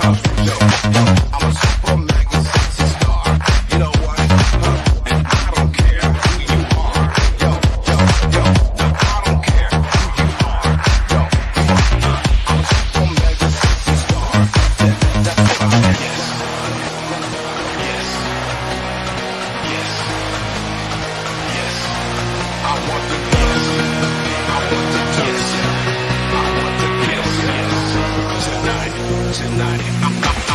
house show. tonight.